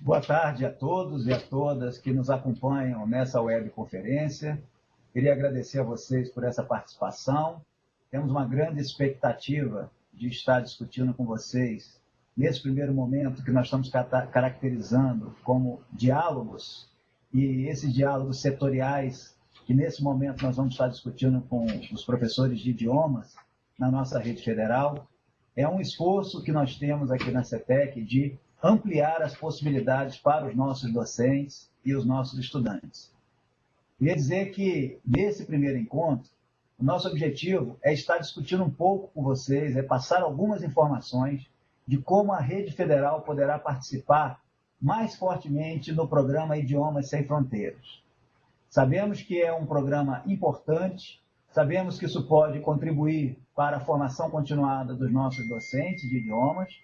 Boa tarde a todos e a todas que nos acompanham nessa webconferência. Queria agradecer a vocês por essa participação. Temos uma grande expectativa de estar discutindo com vocês nesse primeiro momento que nós estamos caracterizando como diálogos e esses diálogos setoriais que nesse momento nós vamos estar discutindo com os professores de idiomas na nossa rede federal, é um esforço que nós temos aqui na CETEC de ampliar as possibilidades para os nossos docentes e os nossos estudantes. Queria dizer que, nesse primeiro encontro, o nosso objetivo é estar discutindo um pouco com vocês, é passar algumas informações de como a rede federal poderá participar mais fortemente no programa Idiomas Sem Fronteiras. Sabemos que é um programa importante, sabemos que isso pode contribuir para a formação continuada dos nossos docentes de idiomas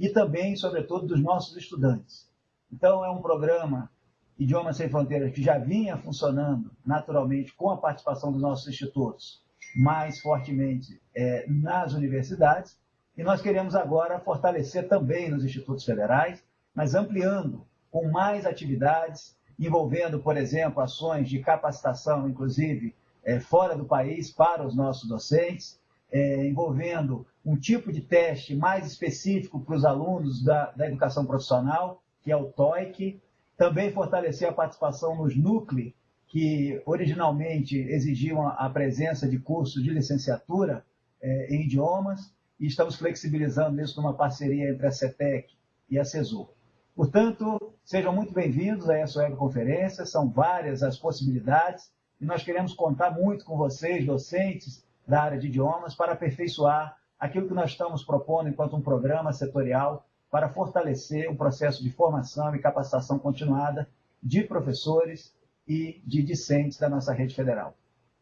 e também, sobretudo, dos nossos estudantes. Então, é um programa Idiomas Sem Fronteiras que já vinha funcionando naturalmente com a participação dos nossos institutos, mais fortemente é, nas universidades, e nós queremos agora fortalecer também nos institutos federais, mas ampliando com mais atividades, envolvendo, por exemplo, ações de capacitação, inclusive é, fora do país, para os nossos docentes, é, envolvendo um tipo de teste mais específico para os alunos da, da educação profissional, que é o TOEIC, também fortalecer a participação nos núcleos, que originalmente exigiam a presença de cursos de licenciatura é, em idiomas, e estamos flexibilizando isso numa parceria entre a CETEC e a CESUR. Portanto, sejam muito bem-vindos a essa webconferência, são várias as possibilidades, e nós queremos contar muito com vocês, docentes da área de idiomas, para aperfeiçoar aquilo que nós estamos propondo enquanto um programa setorial para fortalecer o processo de formação e capacitação continuada de professores e de discentes da nossa rede federal.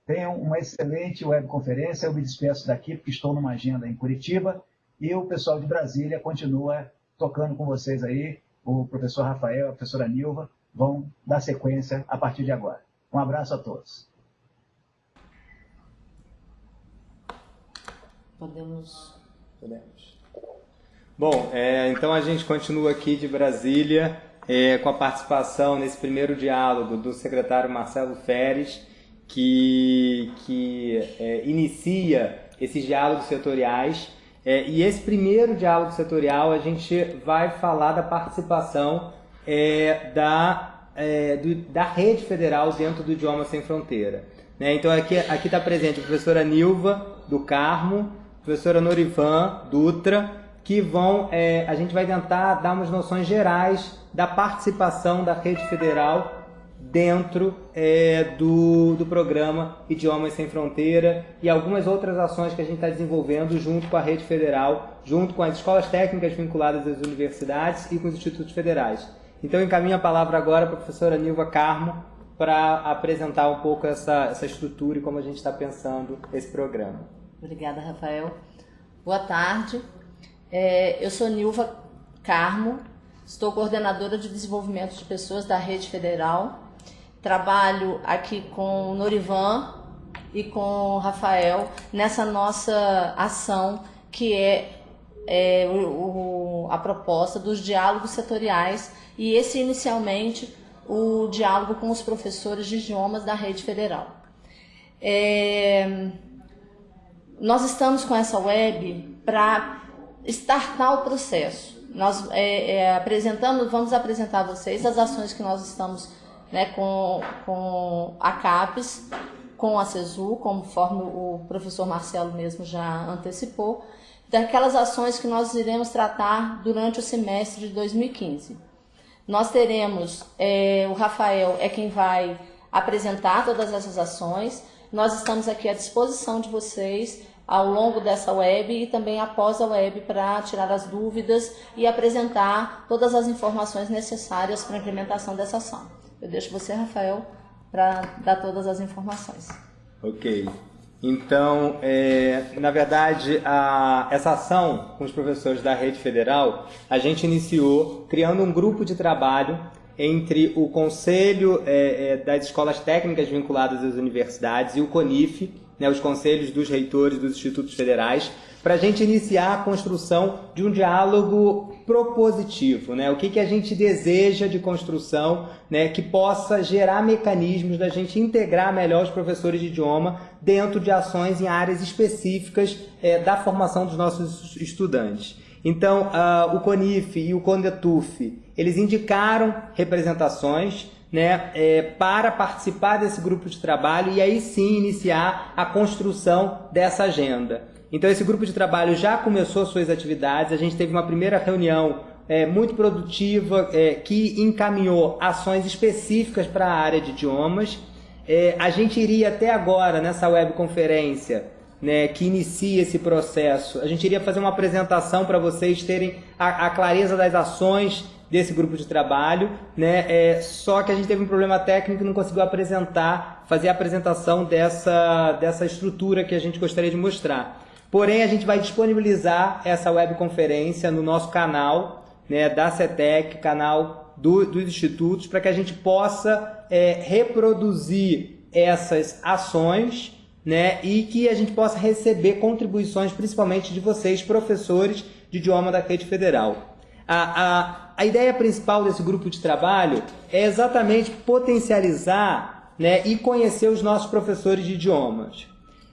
Tenham uma excelente webconferência. Eu me despeço daqui porque estou numa agenda em Curitiba e o pessoal de Brasília continua tocando com vocês aí. O professor Rafael, a professora Nilva vão dar sequência a partir de agora. Um abraço a todos. Podemos. Podemos. Bom, é, então a gente continua aqui de Brasília é, com a participação nesse primeiro diálogo do secretário Marcelo Feres, que, que é, inicia esses diálogos setoriais. É, e esse primeiro diálogo setorial a gente vai falar da participação é, da, é, do, da rede federal dentro do Idioma Sem Fronteira. Né? Então aqui está presente a professora Nilva do Carmo, professora Norivan Dutra, que vão, é, a gente vai tentar dar umas noções gerais da participação da rede federal dentro é, do, do programa Idiomas Sem Fronteira e algumas outras ações que a gente está desenvolvendo junto com a rede federal, junto com as escolas técnicas vinculadas às universidades e com os institutos federais. Então, encaminho a palavra agora para a professora Nilva Carmo para apresentar um pouco essa, essa estrutura e como a gente está pensando esse programa. Obrigada, Rafael. Boa tarde. É, eu sou Nilva Carmo, estou coordenadora de desenvolvimento de pessoas da Rede Federal. Trabalho aqui com o Norivan e com o Rafael nessa nossa ação que é, é o, o, a proposta dos diálogos setoriais e esse inicialmente o diálogo com os professores de idiomas da Rede Federal. É, nós estamos com essa web para startar o processo. Nós é, é, vamos apresentar a vocês as ações que nós estamos né, com, com a CAPES, com a CESU, conforme o professor Marcelo mesmo já antecipou, daquelas ações que nós iremos tratar durante o semestre de 2015. Nós teremos, é, o Rafael é quem vai apresentar todas essas ações, nós estamos aqui à disposição de vocês ao longo dessa web e também após a web para tirar as dúvidas e apresentar todas as informações necessárias para a implementação dessa ação. Eu deixo você, Rafael, para dar todas as informações. Ok. Então, é, na verdade, a, essa ação com os professores da rede federal, a gente iniciou criando um grupo de trabalho entre o Conselho é, é, das Escolas Técnicas vinculadas às universidades e o CONIF, né, os conselhos dos reitores dos institutos federais, para a gente iniciar a construção de um diálogo propositivo, né? O que, que a gente deseja de construção, né? Que possa gerar mecanismos da gente integrar melhor os professores de idioma dentro de ações em áreas específicas é, da formação dos nossos estudantes. Então, uh, o CONIF e o CONDETUF, eles indicaram representações né, é, para participar desse grupo de trabalho e aí sim iniciar a construção dessa agenda. Então esse grupo de trabalho já começou suas atividades, a gente teve uma primeira reunião é, muito produtiva é, que encaminhou ações específicas para a área de idiomas. É, a gente iria até agora nessa webconferência né, que inicia esse processo, a gente iria fazer uma apresentação para vocês terem a, a clareza das ações desse grupo de trabalho, né? É, só que a gente teve um problema técnico e não conseguiu apresentar, fazer a apresentação dessa, dessa estrutura que a gente gostaria de mostrar. Porém, a gente vai disponibilizar essa webconferência no nosso canal né, da CETEC, canal do, dos institutos, para que a gente possa é, reproduzir essas ações né, e que a gente possa receber contribuições, principalmente de vocês, professores de idioma da rede federal. A, a, a ideia principal desse grupo de trabalho é exatamente potencializar né, e conhecer os nossos professores de idiomas.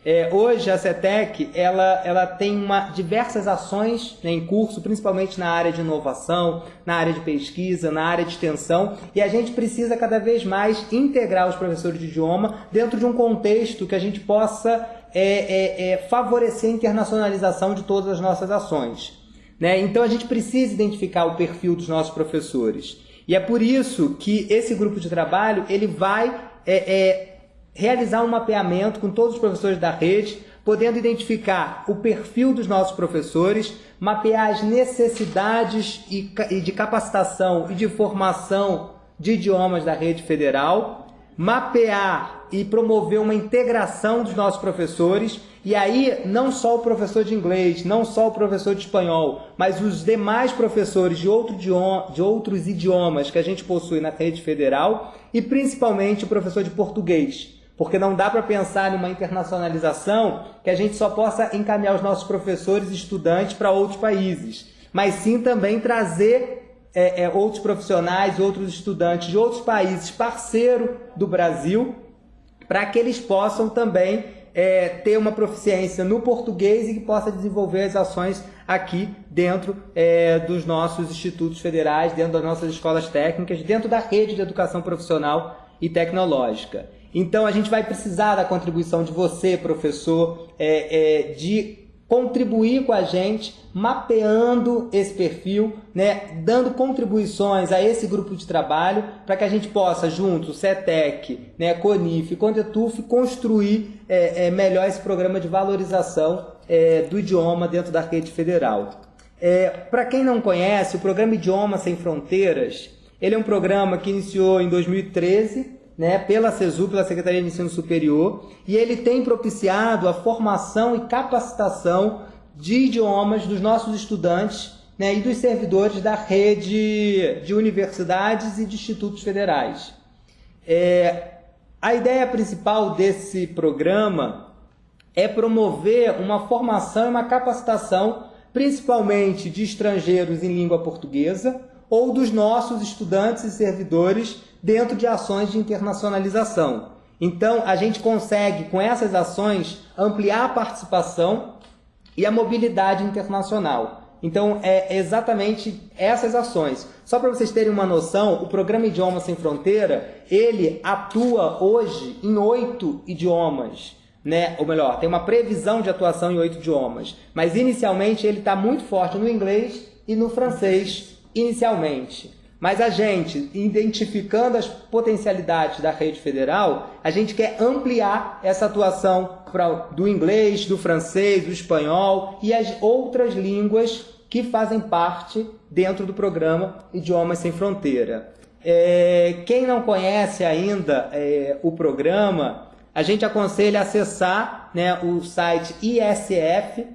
É, hoje a CETEC ela, ela tem uma, diversas ações né, em curso, principalmente na área de inovação, na área de pesquisa, na área de extensão, e a gente precisa cada vez mais integrar os professores de idioma dentro de um contexto que a gente possa é, é, é favorecer a internacionalização de todas as nossas ações. Né? Então a gente precisa identificar o perfil dos nossos professores. E é por isso que esse grupo de trabalho ele vai é, é, realizar um mapeamento com todos os professores da rede, podendo identificar o perfil dos nossos professores, mapear as necessidades e, de capacitação e de formação de idiomas da rede federal, mapear e promover uma integração dos nossos professores e aí, não só o professor de inglês, não só o professor de espanhol, mas os demais professores de, outro idioma, de outros idiomas que a gente possui na rede federal e principalmente o professor de português. Porque não dá para pensar numa internacionalização que a gente só possa encaminhar os nossos professores e estudantes para outros países, mas sim também trazer é, é, outros profissionais, outros estudantes de outros países parceiro do Brasil, para que eles possam também é, ter uma proficiência no português e que possa desenvolver as ações aqui dentro é, dos nossos institutos federais, dentro das nossas escolas técnicas, dentro da rede de educação profissional e tecnológica. Então a gente vai precisar da contribuição de você, professor, é, é de contribuir com a gente, mapeando esse perfil, né, dando contribuições a esse grupo de trabalho para que a gente possa, junto, CETEC, né, CONIF, CONDETUF, construir é, é, melhor esse programa de valorização é, do idioma dentro da rede federal. É, para quem não conhece, o programa Idioma Sem Fronteiras, ele é um programa que iniciou em 2013 né, pela CESU, pela Secretaria de Ensino Superior, e ele tem propiciado a formação e capacitação de idiomas dos nossos estudantes né, e dos servidores da rede de universidades e de institutos federais. É, a ideia principal desse programa é promover uma formação e uma capacitação, principalmente de estrangeiros em língua portuguesa ou dos nossos estudantes e servidores dentro de ações de internacionalização. Então, a gente consegue, com essas ações, ampliar a participação e a mobilidade internacional. Então, é exatamente essas ações. Só para vocês terem uma noção, o programa Idioma Sem Fronteira, ele atua hoje em oito idiomas. Né? Ou melhor, tem uma previsão de atuação em oito idiomas. Mas inicialmente ele está muito forte no inglês e no francês, inicialmente. Mas a gente, identificando as potencialidades da rede federal, a gente quer ampliar essa atuação pra, do inglês, do francês, do espanhol e as outras línguas que fazem parte dentro do programa Idiomas Sem Fronteira. É, quem não conhece ainda é, o programa, a gente aconselha acessar né, o site isf.mec.gov.br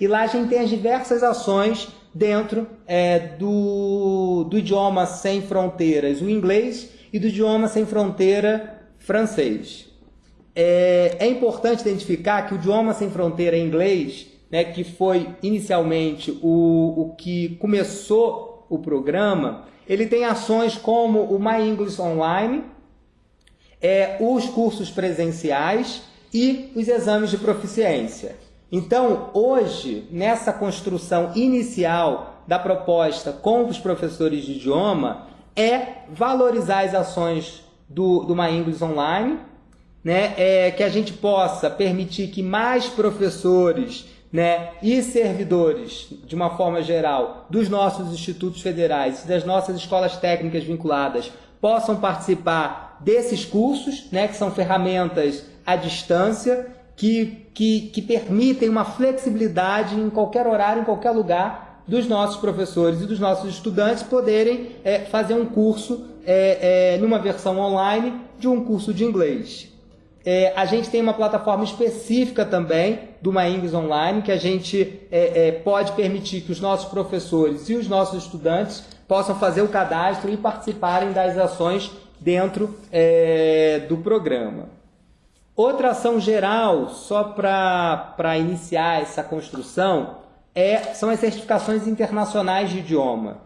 e lá a gente tem as diversas ações dentro é, do, do idioma sem fronteiras, o inglês, e do idioma sem fronteira francês. é, é importante identificar que o idioma sem fronteira em inglês, né, que foi inicialmente o, o que começou o programa, ele tem ações como o My English Online, é, os cursos presenciais e os exames de proficiência. Então, hoje, nessa construção inicial da proposta com os professores de idioma, é valorizar as ações do, do My English Online, né? é, que a gente possa permitir que mais professores né, e servidores, de uma forma geral, dos nossos institutos federais, das nossas escolas técnicas vinculadas, possam participar desses cursos, né, que são ferramentas à distância, que, que, que permitem uma flexibilidade em qualquer horário, em qualquer lugar, dos nossos professores e dos nossos estudantes poderem é, fazer um curso é, é, numa versão online de um curso de inglês. É, a gente tem uma plataforma específica também do My English Online que a gente é, é, pode permitir que os nossos professores e os nossos estudantes possam fazer o cadastro e participarem das ações dentro do programa. Outra ação geral, só para iniciar essa construção, é, são as certificações internacionais de idioma.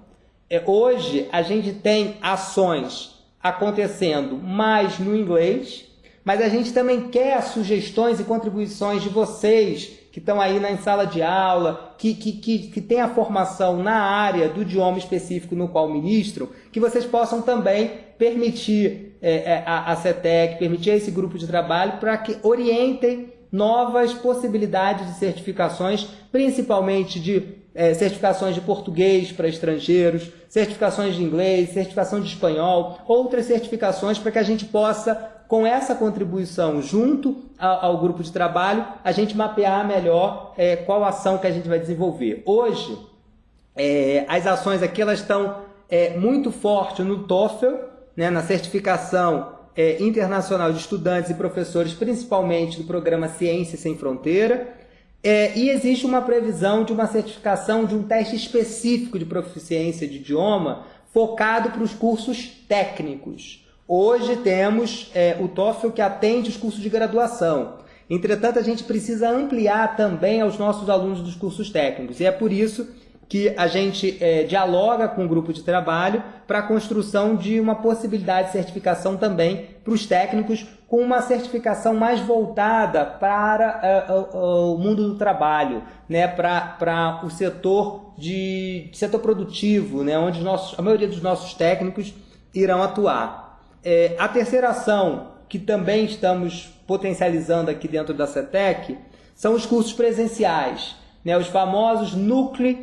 É, hoje a gente tem ações acontecendo mais no inglês mas a gente também quer sugestões e contribuições de vocês que estão aí na sala de aula, que, que, que, que têm a formação na área do idioma específico no qual ministram, que vocês possam também permitir é, é a, a CETEC, permitir esse grupo de trabalho para que orientem novas possibilidades de certificações, principalmente de é, certificações de português para estrangeiros, certificações de inglês, certificação de espanhol, outras certificações para que a gente possa com essa contribuição junto ao, grupo de trabalho, a gente mapear melhor é, qual ação que a gente vai desenvolver. Hoje, é, as ações aqui elas estão é, muito fortes no TOEFL, né, na certificação é, internacional de estudantes e professores, principalmente do programa Ciência Sem Fronteira. É, e existe uma previsão de uma certificação de um teste específico de proficiência de idioma focado para os cursos técnicos. Hoje temos é, o TOEFL que atende os cursos de graduação. Entretanto, a gente precisa ampliar também aos nossos alunos dos cursos técnicos. E é por isso que a gente é, dialoga com o grupo de trabalho para a construção de uma possibilidade de certificação também para os técnicos, com uma certificação mais voltada para é, o, o, mundo do trabalho, né, para o setor de setor produtivo, né, onde nossos, a maioria dos nossos técnicos irão atuar. É, a terceira ação, que também estamos potencializando aqui dentro da CETEC, são os cursos presenciais, né? os famosos núcleos,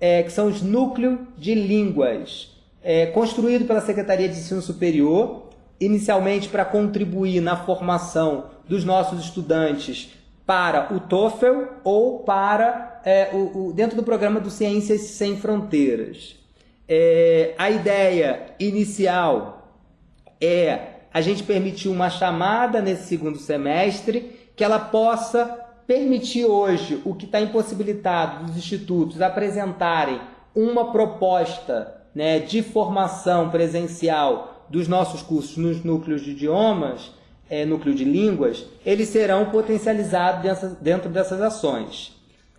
é, que são os núcleos de línguas, é, construído pela Secretaria de Ensino Superior, inicialmente para contribuir na formação dos nossos estudantes para o TOEFL ou para é, o, o, dentro do programa do Ciências Sem Fronteiras. É, a ideia inicial é a gente permitir uma chamada nesse segundo semestre que ela possa permitir hoje o que está impossibilitado dos institutos apresentarem uma proposta né, de formação presencial dos nossos cursos nos núcleos de idiomas, é, núcleo de línguas, eles serão potencializados dentro, dentro dessas ações.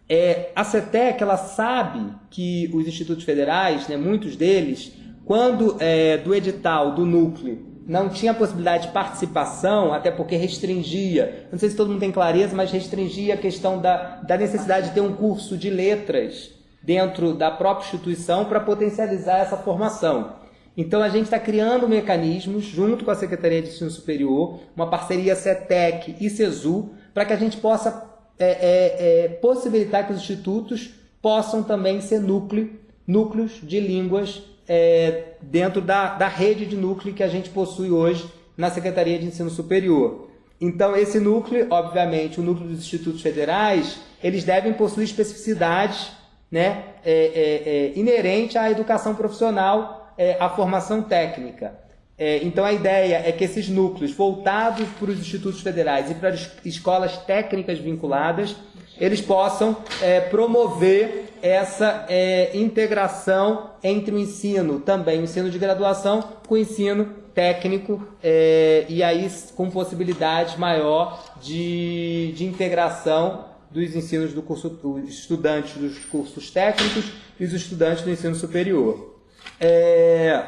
É, a CETEC ela sabe que os institutos federais, né, muitos deles, quando é, do edital do núcleo não tinha possibilidade de participação, até porque restringia, não sei se todo mundo tem clareza, mas restringia a questão da, da necessidade de ter um curso de letras dentro da própria instituição para potencializar essa formação. Então a gente está criando mecanismos, junto com a Secretaria de Ensino Superior, uma parceria CETEC e CESU, para que a gente possa é, é, é, possibilitar que os institutos possam também ser núcleo, núcleos de línguas é, dentro da, da rede de núcleo que a gente possui hoje na Secretaria de Ensino Superior. Então, esse núcleo, obviamente, o núcleo dos institutos federais, eles devem possuir especificidades né, é, é, é, inerente à educação profissional, é, à formação técnica. É, então, a ideia é que esses núcleos, voltados para os institutos federais e para as escolas técnicas vinculadas, eles possam é, promover essa é, integração entre o ensino, também o ensino de graduação, com o ensino técnico é, e aí com possibilidade maior de, de integração dos ensinos do curso, dos estudantes dos cursos técnicos e os estudantes do ensino superior. É,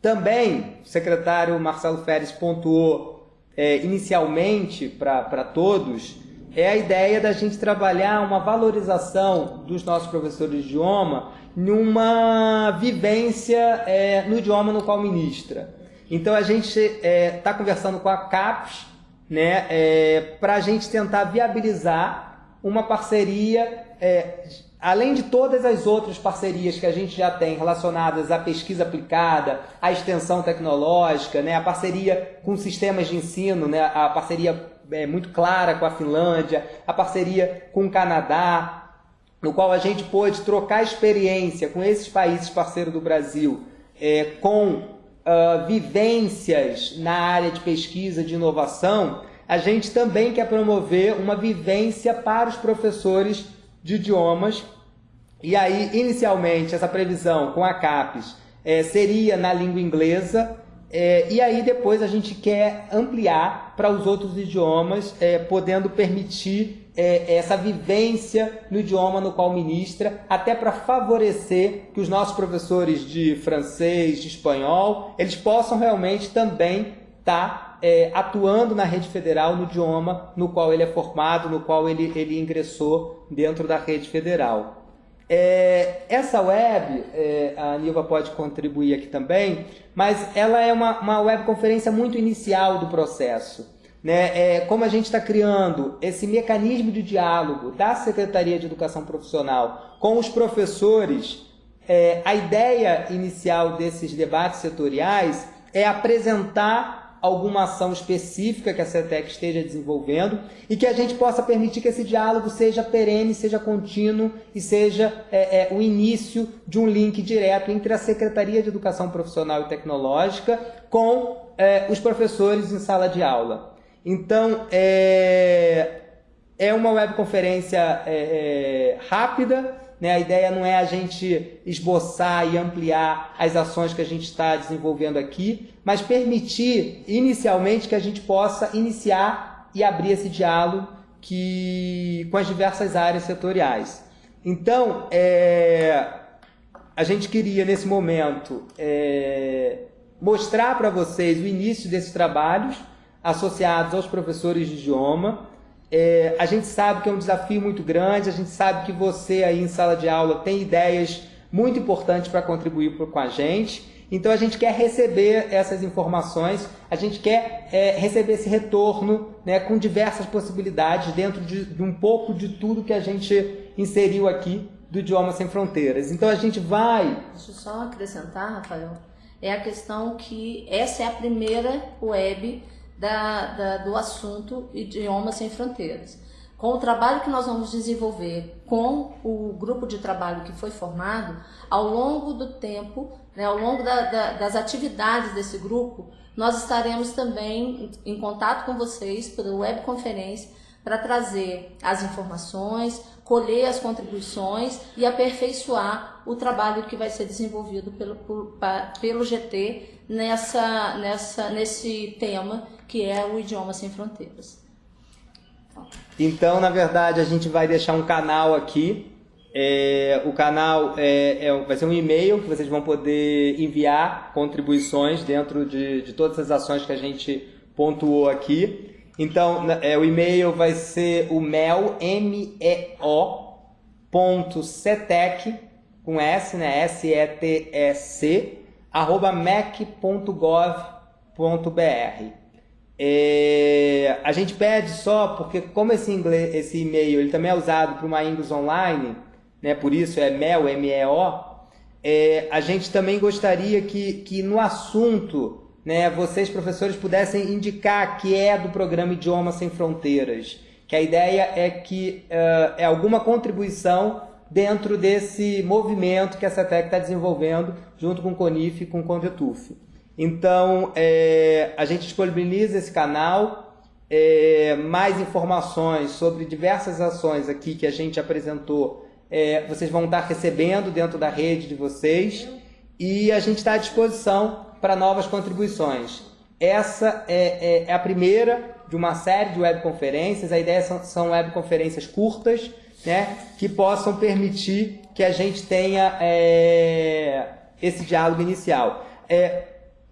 também o secretário Marcelo Feres pontuou é, inicialmente para todos é a ideia da gente trabalhar uma valorização dos nossos professores de idioma numa vivência é, no idioma no qual ministra. Então a gente está é, tá conversando com a CAPES né, é, para a gente tentar viabilizar uma parceria, é, além de todas as outras parcerias que a gente já tem relacionadas à pesquisa aplicada, à extensão tecnológica, né, a parceria com sistemas de ensino, né, a parceria é, muito clara com a Finlândia, a parceria com o Canadá, no qual a gente pôde trocar experiência com esses países parceiros do Brasil, é, com uh, vivências na área de pesquisa, de inovação, a gente também quer promover uma vivência para os professores de idiomas. E aí, inicialmente, essa previsão com a CAPES é, seria na língua inglesa, é, e aí depois a gente quer ampliar para os outros idiomas, é, podendo permitir é, essa vivência no idioma no qual ministra, até para favorecer que os nossos professores de francês, de espanhol, eles possam realmente também estar tá, é, atuando na rede federal no idioma no qual ele é formado, no qual ele, ele ingressou dentro da rede federal. É, essa web, é, a Nilva pode contribuir aqui também, mas ela é uma, uma webconferência muito inicial do processo. Né? É, como a gente está criando esse mecanismo de diálogo da Secretaria de Educação Profissional com os professores, é, a ideia inicial desses debates setoriais é apresentar alguma ação específica que a CETEC esteja desenvolvendo e que a gente possa permitir que esse diálogo seja perene, seja contínuo e seja é, é, o início de um link direto entre a Secretaria de Educação Profissional e Tecnológica com é, os professores em sala de aula. Então, é, é uma webconferência é, é, rápida, né? A ideia não é a gente esboçar e ampliar as ações que a gente está desenvolvendo aqui, mas permitir inicialmente que a gente possa iniciar e abrir esse diálogo que, com as diversas áreas setoriais. Então, é, a gente queria nesse momento é, mostrar para vocês o início desses trabalhos associados aos professores de idioma é, a gente sabe que é um desafio muito grande, a gente sabe que você aí em sala de aula tem ideias muito importantes para contribuir com a gente. Então a gente quer receber essas informações, a gente quer é, receber esse retorno né, com diversas possibilidades dentro de, de, um pouco de tudo que a gente inseriu aqui do Idioma Sem Fronteiras. Então a gente vai. Deixa eu só acrescentar, Rafael, é a questão que essa é a primeira web da, da, do assunto Idiomas Sem Fronteiras. Com o trabalho que nós vamos desenvolver com o grupo de trabalho que foi formado, ao longo do tempo, né, ao longo da, da, das atividades desse grupo, nós estaremos também em contato com vocês por webconferência para trazer as informações, colher as contribuições e aperfeiçoar o trabalho que vai ser desenvolvido pelo, pelo GT nessa, nessa, nesse tema que é o Idioma Sem Fronteiras. Então, na verdade, a gente vai deixar um canal aqui. É, o canal é, é, vai ser um e-mail que vocês vão poder enviar contribuições dentro de, de todas as ações que a gente pontuou aqui. Então, é, o e-mail vai ser o mel, M-E-O, ponto cetec, com S, né, S-E-T-E-C, arroba mec.gov.br. É, a gente pede só porque como esse inglês, esse e-mail, ele também é usado para uma Ingles online, né? Por isso é mel, M-E-O. É, a gente também gostaria que, que no assunto, né, vocês professores pudessem indicar que é do programa Idioma Sem Fronteiras, que a ideia é que uh, é alguma contribuição dentro desse movimento que a CETEC está desenvolvendo junto com o CONIF e com o CONVETUF. Então, é, a gente disponibiliza esse canal, é, mais informações sobre diversas ações aqui que a gente apresentou, é, vocês vão estar recebendo dentro da rede de vocês. e a gente está à disposição para novas contribuições. Essa é, é, é, a primeira de uma série de webconferências. A ideia são, são webconferências curtas, né, que possam permitir que a gente tenha é, esse diálogo inicial. É,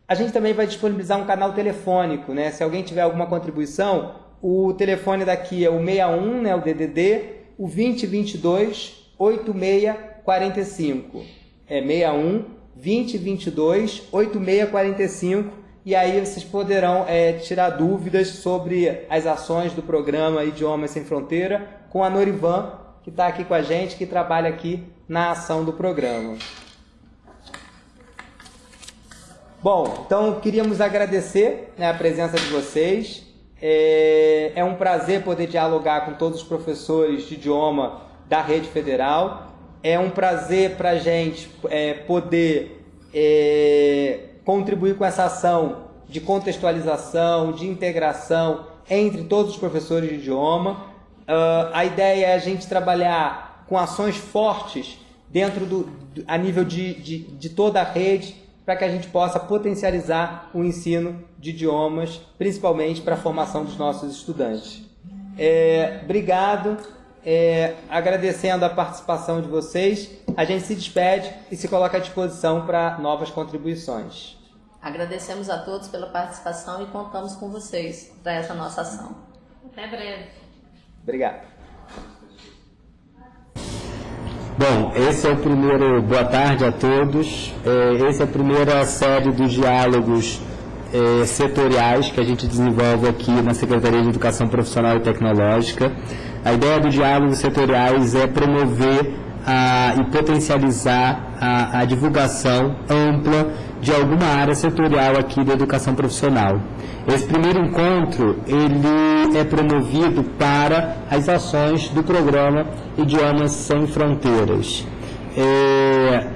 a gente também vai disponibilizar um canal telefônico, né? Se alguém tiver alguma contribuição, o telefone daqui é o 61, né, o DDD, o 2022 8645. É 61 2022 8645 e aí vocês poderão é, tirar dúvidas sobre as ações do programa Idiomas Sem Fronteira com a Norivan, que está aqui com a gente, que trabalha aqui na ação do programa. Bom, então queríamos agradecer né, a presença de vocês. É, é um prazer poder dialogar com todos os professores de idioma da rede federal. É um prazer para a gente é, poder é, contribuir com essa ação de contextualização, de integração entre todos os professores de idioma. Uh, a ideia é a gente trabalhar com ações fortes dentro do, a nível de, de, de toda a rede para que a gente possa potencializar o ensino de idiomas, principalmente para a formação dos nossos estudantes. É, obrigado, é, agradecendo a participação de vocês, a gente se despede e se coloca à disposição para novas contribuições. Agradecemos a todos pela participação e contamos com vocês para essa nossa ação. Até breve. Obrigado. Bom, esse é o primeiro. Boa tarde a todos. É, esse é a primeira série dos diálogos é, setoriais que a gente desenvolve aqui na Secretaria de Educação Profissional e Tecnológica. A ideia do diálogo setoriais é promover a, e potencializar a, a divulgação ampla de alguma área setorial aqui da educação profissional. Esse primeiro encontro ele é promovido para as ações do programa Idiomas Sem Fronteiras. É,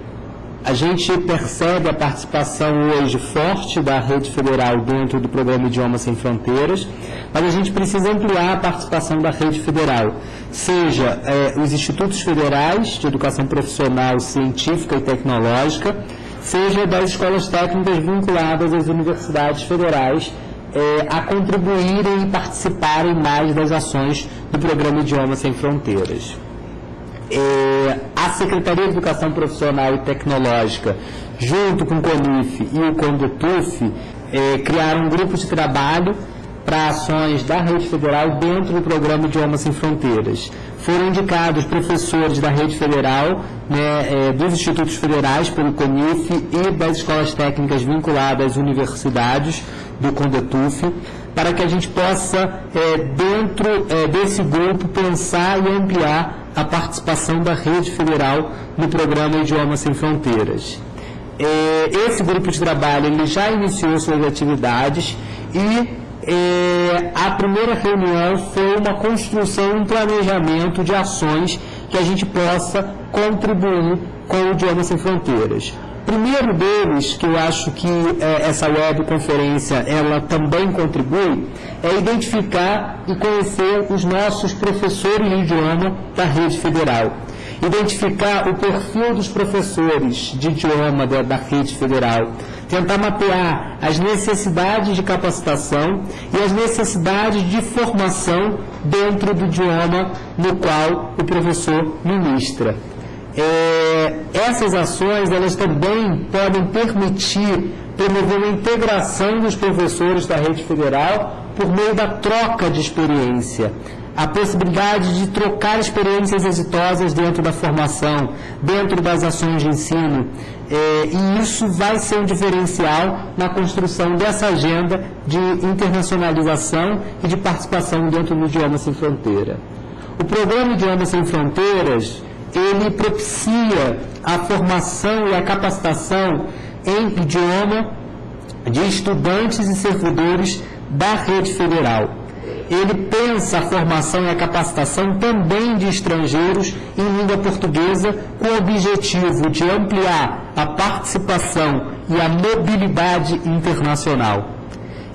a gente percebe a participação hoje forte da rede federal dentro do programa Idiomas Sem Fronteiras, mas a gente precisa ampliar a participação da rede federal, seja é, os institutos federais de educação profissional, científica e tecnológica, seja das escolas técnicas vinculadas às universidades federais é, a contribuírem e participarem mais das ações do programa Idiomas Sem Fronteiras. É, a Secretaria de Educação Profissional e Tecnológica, junto com o CONIF e o CONDETUF, é, criaram um grupo de trabalho para ações da rede federal dentro do programa Idiomas Sem Fronteiras. Foram indicados professores da rede federal, né, é, dos institutos federais pelo CONIF e das escolas técnicas vinculadas às universidades do CONDETUF, para que a gente possa, é, dentro é, desse grupo, pensar e ampliar a participação da rede federal no programa Idiomas Sem Fronteiras. É, esse grupo de trabalho ele já iniciou suas atividades e é, a primeira reunião foi uma construção, um planejamento de ações que a gente possa contribuir com o Idioma Sem Fronteiras. Primeiro deles, que eu acho que é, essa webconferência ela também contribui, é identificar e conhecer os nossos professores de idioma da rede federal identificar o perfil dos professores de idioma da, da rede federal, tentar mapear as necessidades de capacitação e as necessidades de formação dentro do idioma no qual o professor ministra. É, essas ações elas também podem permitir promover uma integração dos professores da rede federal por meio da troca de experiência a possibilidade de trocar experiências exitosas dentro da formação, dentro das ações de ensino, é, e isso vai ser um diferencial na construção dessa agenda de internacionalização e de participação dentro do Idioma Sem Fronteira. O programa Idioma Sem Fronteiras, ele propicia a formação e a capacitação em idioma de estudantes e servidores da rede federal ele pensa a formação e a capacitação também de estrangeiros em língua portuguesa com o objetivo de ampliar a participação e a mobilidade internacional.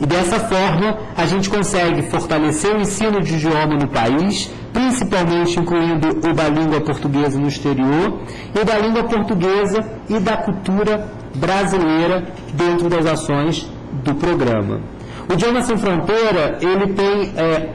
E dessa forma, a gente consegue fortalecer o ensino de idioma no país, principalmente incluindo o da língua portuguesa no exterior, e da língua portuguesa e da cultura brasileira dentro das ações do programa. O Idioma Sem Fronteira, ele tem, é,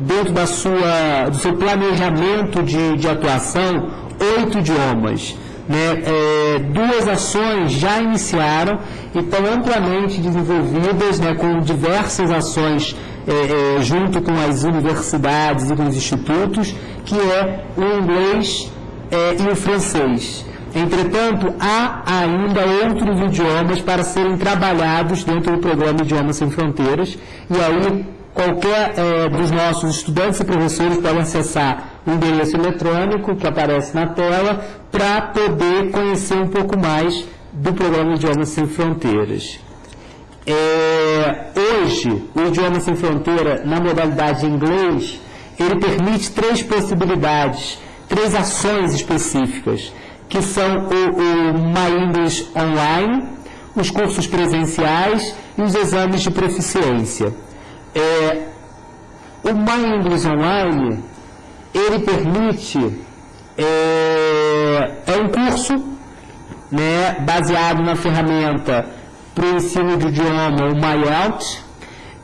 dentro da sua, do seu planejamento de, de atuação, oito idiomas. Né, é, duas ações já iniciaram e estão amplamente desenvolvidas né, com diversas ações é, é, junto com as universidades e com os institutos, que é o inglês é, e o francês. Entretanto, há ainda outros idiomas para serem trabalhados dentro do programa Idiomas Sem Fronteiras, e aí qualquer é, dos nossos estudantes e professores pode acessar o endereço eletrônico que aparece na tela para poder conhecer um pouco mais do programa Idiomas Sem Fronteiras. É, hoje, o Idioma Sem Fronteira, na modalidade inglês, ele permite três possibilidades, três ações específicas, que são o, o My English Online, os cursos presenciais e os exames de proficiência. É, o My English Online, ele permite, é, é um curso né, baseado na ferramenta para o ensino de idioma, o MyOut.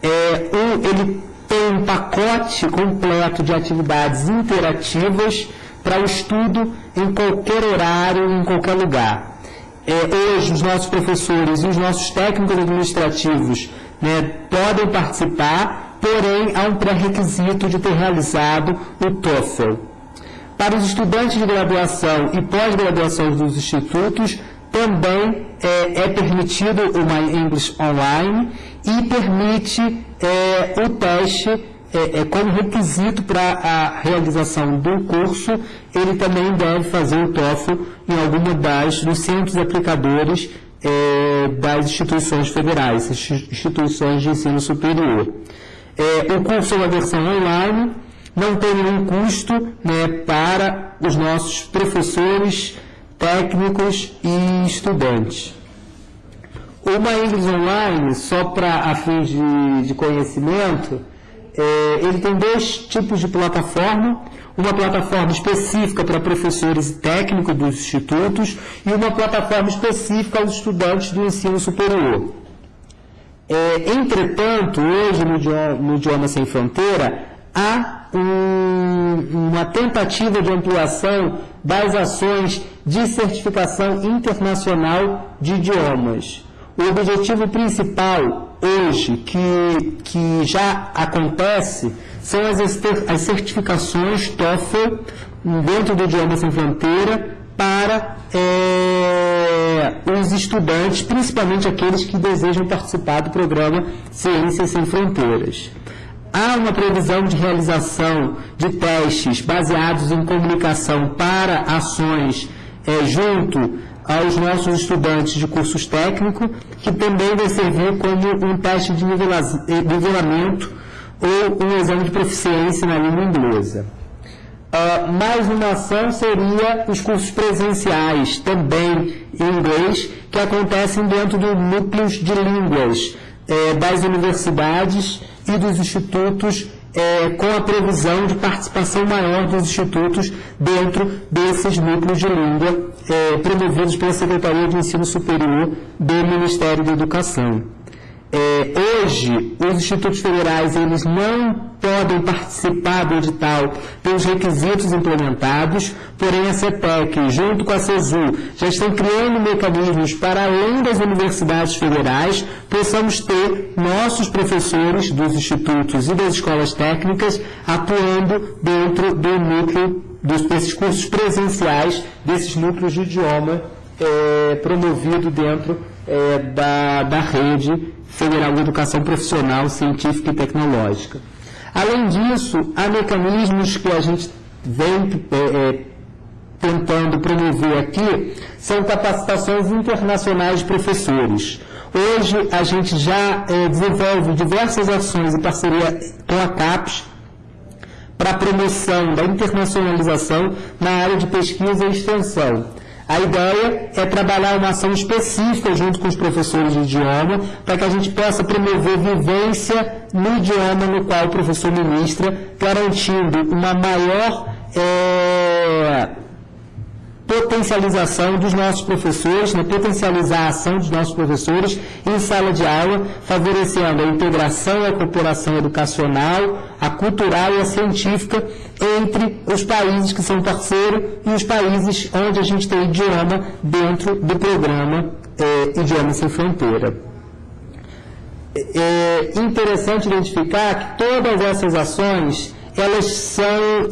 É, um, ele tem um pacote completo de atividades interativas para o estudo em qualquer horário, em qualquer lugar. É, hoje, os nossos professores e os nossos técnicos administrativos né, podem participar, porém, há um pré-requisito de ter realizado o TOEFL. Para os estudantes de graduação e pós-graduação dos institutos, também é, é, permitido o My English Online e permite é, o teste é, é como requisito para a realização do curso, ele também deve fazer o TOEFL em alguma das dos centros aplicadores é, das instituições federais, instituições de ensino superior. É, o curso é uma versão online, não tem nenhum custo né, para os nossos professores técnicos e estudantes. Uma English Online, só para a fins de, de conhecimento, é, ele tem dois tipos de plataforma, uma plataforma específica para professores e técnicos dos institutos e uma plataforma específica aos estudantes do ensino superior. É, entretanto, hoje no idioma, no idioma Sem Fronteira, há um, uma tentativa de ampliação das ações de certificação internacional de idiomas. O objetivo principal hoje, que, que já acontece, são as, as certificações TOEFL dentro do Idioma Sem Fronteira para é, os estudantes, principalmente aqueles que desejam participar do programa Ciências Sem Fronteiras. Há uma previsão de realização de testes baseados em comunicação para ações é, junto aos nossos estudantes de cursos técnicos, que também vai servir como um teste de nivelamento ou um exame de proficiência na língua inglesa. Uh, mais uma ação seria os cursos presenciais, também em inglês, que acontecem dentro dos núcleos de línguas eh, das universidades e dos institutos é, com a previsão de participação maior dos institutos dentro desses núcleos de língua é, promovidos pela Secretaria de Ensino Superior do Ministério da Educação. É, hoje, os institutos federais eles não podem participar do edital pelos requisitos implementados, porém a CETEC, junto com a CESU, já estão criando mecanismos para além das universidades federais, possamos ter nossos professores dos institutos e das escolas técnicas atuando dentro do núcleo dos, desses cursos presenciais, desses núcleos de idioma é, promovido dentro é, da, da rede Federal de Educação Profissional, Científica e Tecnológica. Além disso, há mecanismos que a gente vem é, é, tentando promover aqui, são capacitações internacionais de professores. Hoje, a gente já é, desenvolve diversas ações em parceria com a CAPES para a promoção da internacionalização na área de pesquisa e extensão. A ideia é trabalhar uma ação específica junto com os professores de idioma, para que a gente possa promover vivência no idioma no qual o professor ministra, garantindo uma maior é, potencialização dos nossos professores, né, potencializar a ação dos nossos professores em sala de aula, favorecendo a integração e a cooperação educacional, a cultural e a científica entre os países que são parceiros e os países onde a gente tem idioma dentro do programa é, Idioma Sem Fronteira. É, é interessante identificar que todas essas ações elas são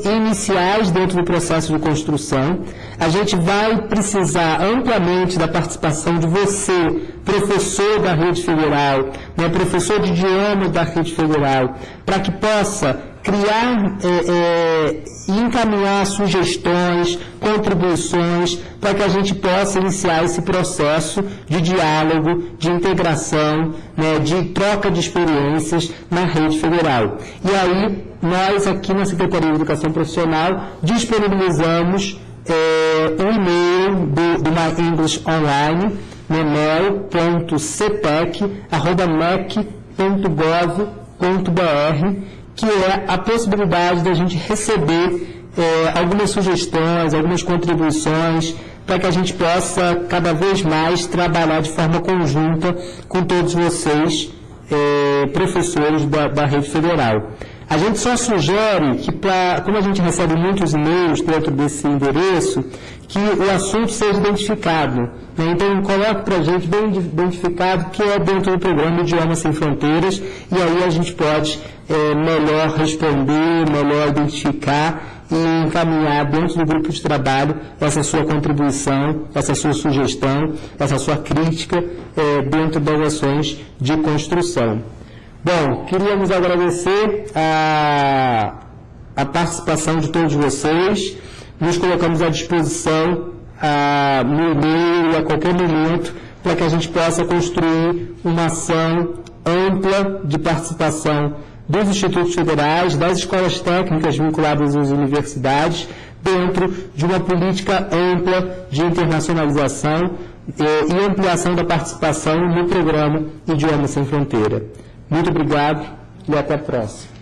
iniciais dentro do processo de construção. A gente vai precisar amplamente da participação de você, professor da rede federal, né, professor de idioma da rede federal, para que possa criar é, é, e encaminhar sugestões, contribuições, para que a gente possa iniciar esse processo de diálogo, de integração, né, de troca de experiências na rede federal. E aí, nós aqui na Secretaria de Educação Profissional disponibilizamos é, um e-mail do, do My English Online, mel.cetec.mec.gov.br que é a possibilidade da gente receber é, algumas sugestões, algumas contribuições, para que a gente possa cada vez mais trabalhar de forma conjunta com todos vocês, é, professores da, da rede federal. A gente só sugere que, pra, como a gente recebe muitos e-mails dentro desse endereço, que o assunto seja identificado. Né? Então, coloque para a gente bem identificado que é dentro do programa Idioma Sem Fronteiras, e aí a gente pode é, melhor responder, melhor identificar e encaminhar dentro do grupo de trabalho essa sua contribuição, essa sua sugestão, essa sua crítica é, dentro das ações de construção. Bom, queríamos agradecer a, a participação de todos vocês. Nos colocamos à disposição a, no e-mail a qualquer momento para que a gente possa construir uma ação ampla de participação dos institutos federais, das escolas técnicas vinculadas às universidades, dentro de uma política ampla de internacionalização eh, e ampliação da participação no programa Idioma Sem Fronteira. Muito obrigado e até a próxima.